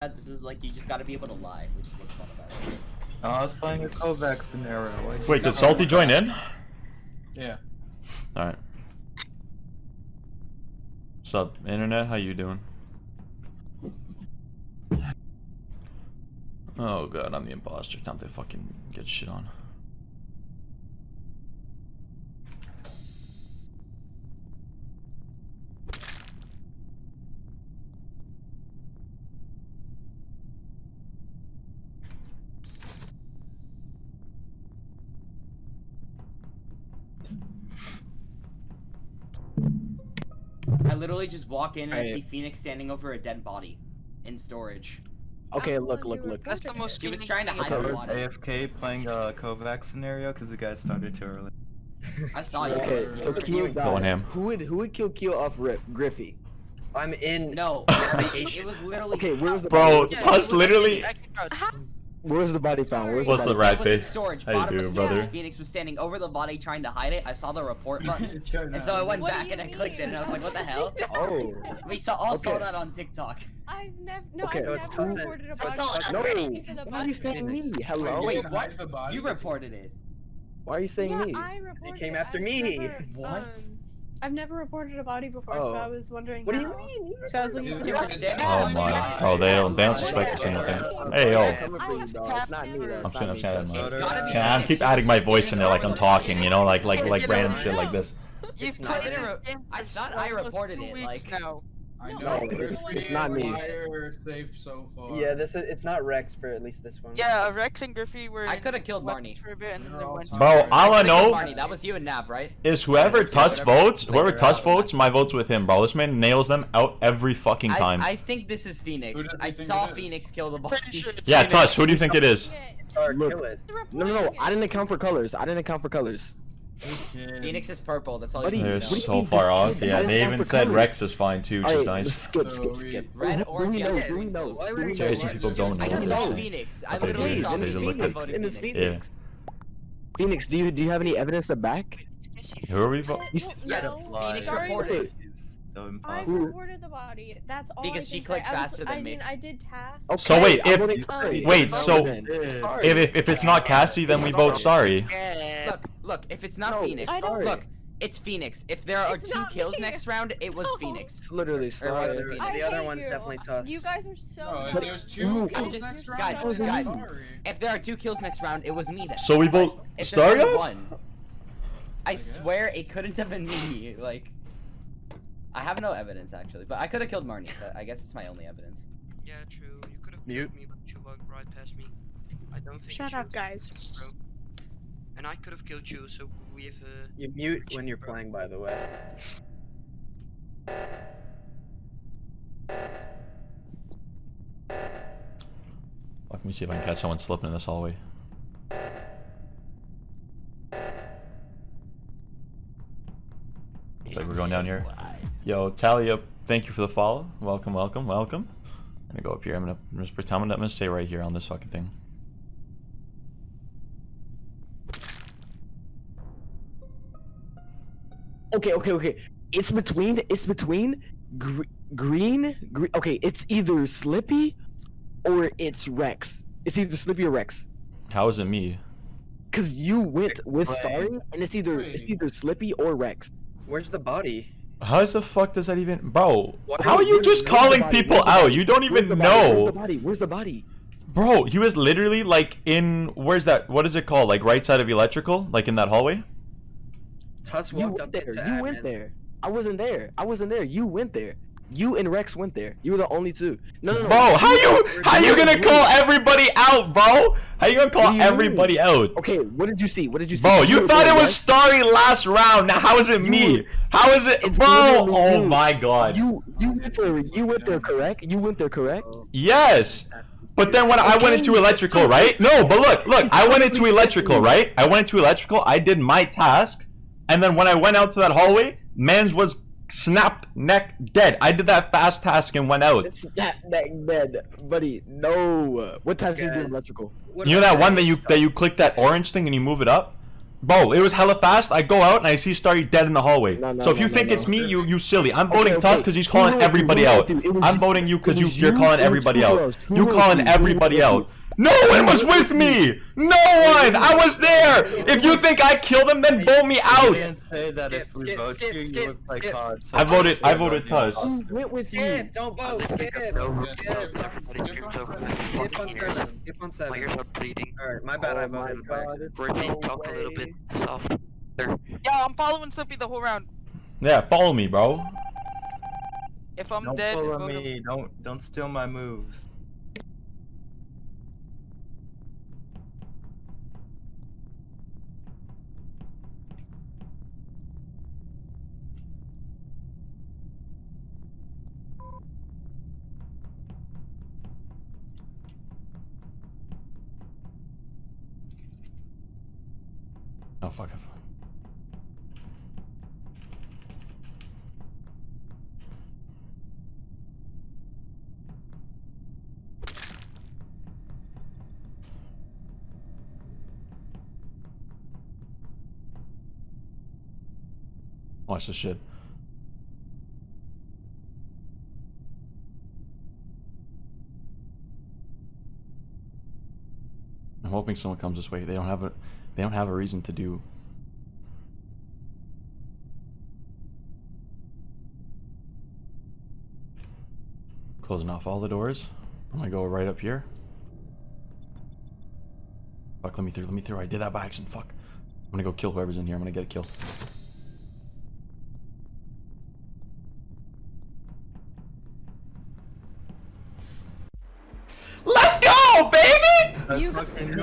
This is like you just got to be able to lie, which is what's fun about it. Oh, I was playing a Kovac scenario. Why'd Wait, did Salty join in? Yeah. Alright. What's up, internet? How you doing? Oh god, I'm the imposter. Time to fucking get shit on. I literally just walk in and I Alright. see Phoenix standing over a dead body in storage. Okay, I'm look, look, look. That's the most She was Phoenix trying to hide ever. her Covered body. AFK playing a Kovac scenario because the guy started too early. I saw you. Okay, so Keo died. Going him. Who would who would kill Keo off Rip? Griffey. I'm in. No, it was literally. Okay, where's the Bro, body? Yeah, Tuss literally- actually crouched. Where's the body found? Where's What's the the body rat It face? storage. How you bottom of doing, storage. brother? Phoenix was standing over the body trying to hide it. I saw the report button, and so I went What back you and I clicked it, and I was like, "What the hell?" Oh. We saw all saw that on TikTok. I've never, no, Okay, I've so never it's Tuss- reported a so body. it's Tuss- No. Waiting Why are you saying me? Hello. Wait, what? You reported it. Why are you saying yeah, me? I reported. came after me. never, What? um, I've never reported a body before, so Oh. I was wondering. What do you mean? So I was looking You for You the were body. standing Oh my. Oh, they don't, they don't suspect us in nothing. Hey, yo. I'm coming for you, dog. It's not me. though. I'm It's saying, I'm me. saying, It's man. gotta be Can I keep adding my voice in there like I'm talking, you know, like like like random shit like this. You've It's not- played I didn't this re- game I for thought I reported it, weeks like- now. I No, know. it's- it's not me. Safe so far. Yeah, this is. It's not Rex for at least this one. Yeah, Rex and Griffey were. I coulda killed weapons Marnie. For a bit and then You're they all went. talking. Bro, all I know Marnie, that was you and Nav, right? is whoever Tuss votes, whoever Figure Tuss votes, my vote's with him, bro. This man nails them out every fucking time. I, I think this is Phoenix. Who does he I saw? Phoenix kill the Pretty body. sure Yeah, Phoenix. Tuss, who do you think it is? Look. No, no, no. I didn't account for colors. I didn't account for colors. Okay. Phoenix is purple. That's all Buddy, you They're need to what do know. so far off. Yeah, they even said colors? Rex is fine too, which Alright, is nice. skip, skip, skip. Red Who- or who yellow? Who we know? Why Who we know? Seriously, Why- people don't know I this saw. Phoenix. I Okay, literally saw so in there's Phoenix. Phoenix. In his Phoenix. Phoenix. Phoenix, do you do you have any evidence to back? Who are we voting? You Yes, Phoenix reported. I reported the body. That's all. Because I she clicked say. I was- faster than I me. mean, I did tasks. Okay, So wait, if- wait, so- If, if if it's not Cassie, then we vote sorry. Look, look. If it's not No, Phoenix, I look, it's Phoenix. If there are It's two kills me. next round, it was No. Phoenix. It's literally Or was sorry. it The Phoenix? I other one's you. definitely Tuss. You guys are so. No, if there's Ooh. two kills Guys, next round, so I'm sorry. If there are two kills next round, it was me then. So we vote If there's one, I swear it couldn't have been me. Like, I have no evidence actually, but I could have killed Marnie. But I guess it's my only evidence. Yeah, true. You could have Mute. killed me, but you walked right past me. I don't think. Shut up, guys. Bro. And I could have killed you, so we have. Uh, You mute when you're playing, by the way. Let me see if I can catch someone slipping in this hallway. Looks like we're going down here. Yo, Talia, thank you for the follow. Welcome, welcome, welcome. I'm gonna go up here. I'm gonna I'm just pretend I'm gonna stay right here on this fucking thing. Okay, okay, okay. It's between. It's between gr- green. Gre- okay, it's either Slippy or it's Rex. It's either Slippy or Rex. How is it me? Cause you went with Wait. Starry, and it's either it's either Slippy or Rex. Where's the body? How the fuck does that even, bro? What- How are you just where's calling people Where's out? You don't even the body? Where's know, the body? Where's the body? bro. He was literally like in where's that? What is it called? Like right side of electrical, like in that hallway. Tuss You walked went up there. into You went there. I wasn't there. I wasn't there. You went there. You and Rex went there. You were the only two. No, no, no. Bro, how you how you gonna call everybody out, bro? How you gonna call do you mean? everybody out? Okay, what did you see? What did you see? Bro, you were thought it was Starry last round. Now how is it You me? were- How is it, It's bro? Oh my god. You you went there. You went there, correct? You went there, correct? Yes. But then when I went into electrical, right? No, but look, look, I went into electrical, right? I went into electrical, I did my task, and then when I went out to that hallway, man's was snapped neck dead. I did that fast task and went out. It's that that dead, buddy. No. What task did you do electrical? What You know that one that you that you click that orange thing and you move it up? Bro, it was hella fast. I go out and I see Starry dead in the hallway. No, no, so if no, you no, think no. it's me, you you silly. I'm voting okay. Tusk because he's calling everybody out. you? It was I'm voting you because you you're calling everybody out. You wrote calling everybody wrote out. No one was with me. No one. I was there. If you think I killed him, then vote me You out. didn't say that if Skip, we skip, vote skip, you, you skip, look like skip. COD. so I voted- just I say voted that Tusk. you're Who went with you? Skip, don't vote. Skip. No, Skip. everybody screams over my Skip on fucking ears. seven. Skip on My seven. ears are bleeding. Alright, my bad. Oh I Oh my voted by god, accident. it's Reggie, no talk a little way. bit soft. Yeah, I'm following Slippy the whole round. Yeah, follow me, bro. If I'm Don't dead, follow vote him. me. Don't don't steal my moves. Oh fuck. Watch this shit. I'm hoping someone comes this way. They don't have a they don't have a reason to do Closing off all the doors. I'm gonna go right up here. Fuck, let me through, let me through. I did that by accident. Fuck. I'm gonna go kill whoever's in here. I'm gonna get a kill. Let's go, baby! That's fucking